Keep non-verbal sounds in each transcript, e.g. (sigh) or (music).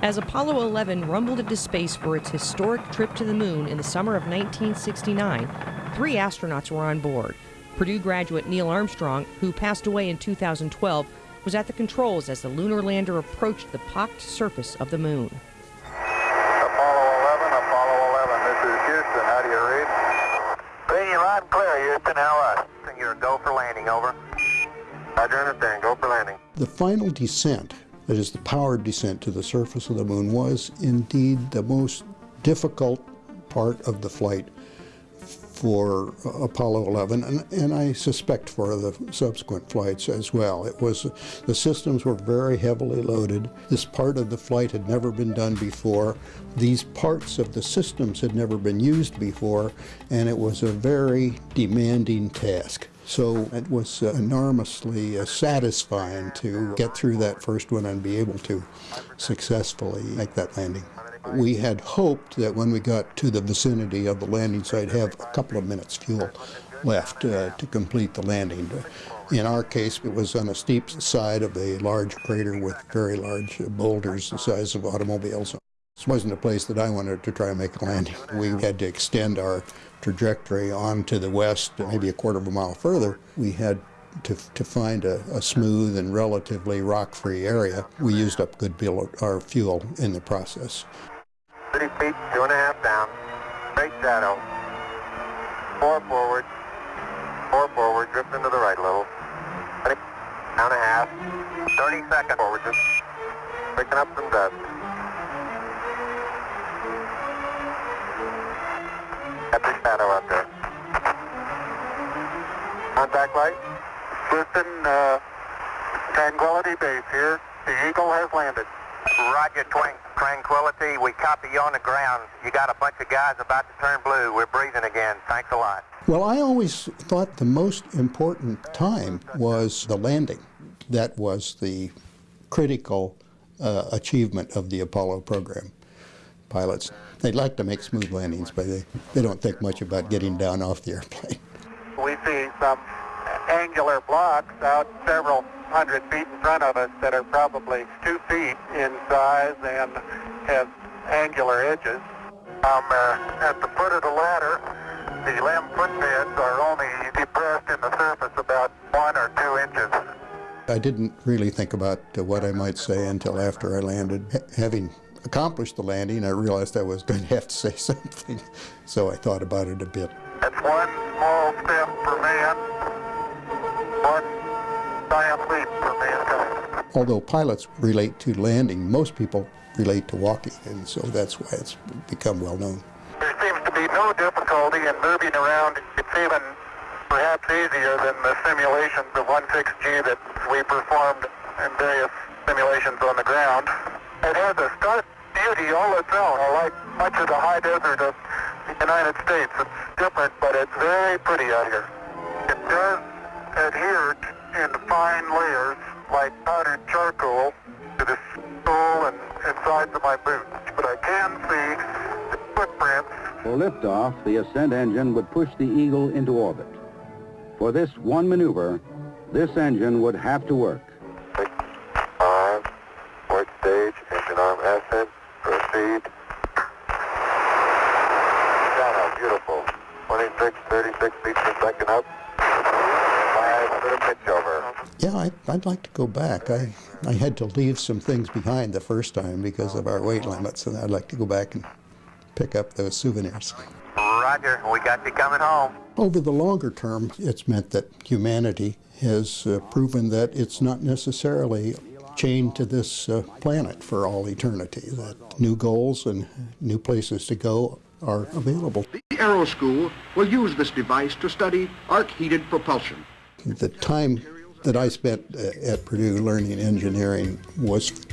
As Apollo 11 rumbled into space for its historic trip to the moon in the summer of 1969, three astronauts were on board. Purdue graduate Neil Armstrong, who passed away in 2012, was at the controls as the lunar lander approached the pocked surface of the moon. Apollo 11, Apollo 11, this is Houston. How do you read? Reading you loud and clear, Houston. How us? You're go for landing, over. Roger, understand. Go for landing. The final descent, that is the powered descent to the surface of the moon, was indeed the most difficult part of the flight for Apollo 11, and, and, I suspect for the subsequent flights as well. It was the systems were very heavily loaded. This part of the flight had never been done before. These parts of the systems had never been used before, and it was a very demanding task. So it was uh, enormously uh, satisfying to get through that first one and be able to successfully make that landing. We had hoped that when we got to the vicinity of the landing site, have a couple of minutes fuel left uh, to complete the landing. In our case, it was on a steep side of a large crater with very large boulders the size of automobiles. This wasn't a place that I wanted to try and make a landing. We had to extend our trajectory on to the west, maybe a quarter of a mile further. We had to, to find a, a smooth and relatively rock-free area. We used up good deal our fuel in the process. 30 feet, two and a half down, straight shadow, four forward, four forward, drift into the right a little, 20, down a half, 30 seconds forward, just picking up some dust. Got the shadow up there. Contact light. Houston, uh, Tranquility Base here. The Eagle has landed. Roger, Twin Tranquility. We copy you on the ground. You got a bunch of guys about to turn blue. We're breathing again. Thanks a lot. Well, I always thought the most important time was the landing. That was the critical uh, achievement of the Apollo program. Pilots, they'd like to make smooth landings, but they, they don't think much about getting down off the airplane. We see some angular blocks out several hundred feet in front of us that are probably two feet in size and have angular edges. Um, uh, at the foot of the ladder, the LEM footpads are only depressed in the surface about one or two inches. I didn't really think about uh, what I might say until after I landed. H having accomplished the landing, I realized I was going to have to say (laughs) something, so I thought about it a bit. That's one small step for man, one giant leap for mankind. Although pilots relate to landing, most people relate to walking, and so that's why it's become well known. There seems to be no difficulty in moving around. It's even perhaps easier than the simulations of 16G that we performed in various simulations on the ground. It has a stark beauty all its own, like much of the high desert of the United States. It's different, but it's very pretty out here. It does adhere in fine layers like powdered charcoal to the sole and, and sides of my boots, but I can see the footprints. For liftoff, the ascent engine would push the Eagle into orbit. For this one maneuver, this engine would have to work. 36 feet per second up. Five, pitch over. Yeah, I, would like to go back. I, I had to leave some things behind the first time because of our weight limits, and I'd like to go back and pick up those souvenirs. Roger, we got you coming home. Over the longer term, it's meant that humanity has uh, proven that it's not necessarily chained to this uh, planet for all eternity, that new goals and new places to go are available. Aero School will use this device to study arc-heated propulsion. The time that I spent uh, at Purdue learning engineering was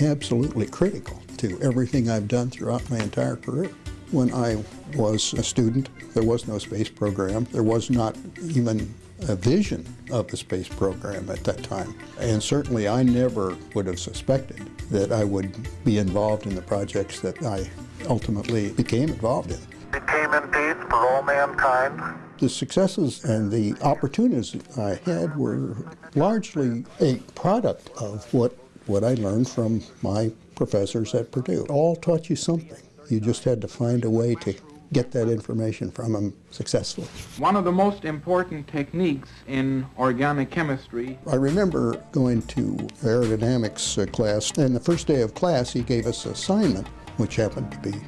absolutely critical to everything I've done throughout my entire career. When I was a student, there was no space program. There was not even a vision of the space program at that time. And certainly I never would have suspected that I would be involved in the projects that I ultimately became involved in. It came in peace for all mankind. The successes and the opportunities I had were largely a product of what, what I learned from my professors at Purdue. All taught you something. You just had to find a way to get that information from them successfully. One of the most important techniques in organic chemistry I remember going to aerodynamics uh, class, and the first day of class he gave us an assignment, which happened to be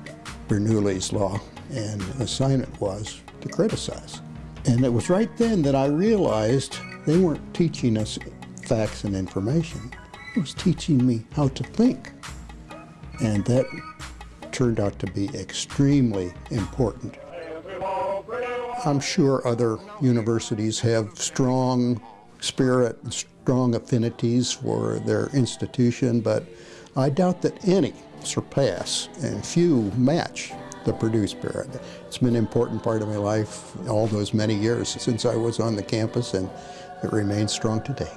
Bernoulli's law, and assignment was to criticize. And it was right then that I realized they weren't teaching us facts and information. It was teaching me how to think. And that turned out to be extremely important. I'm sure other universities have strong spirit and strong affinities for their institution, but I doubt that any surpass and few match the Purdue spirit. It's been an important part of my life all those many years since I was on the campus, and it remains strong today.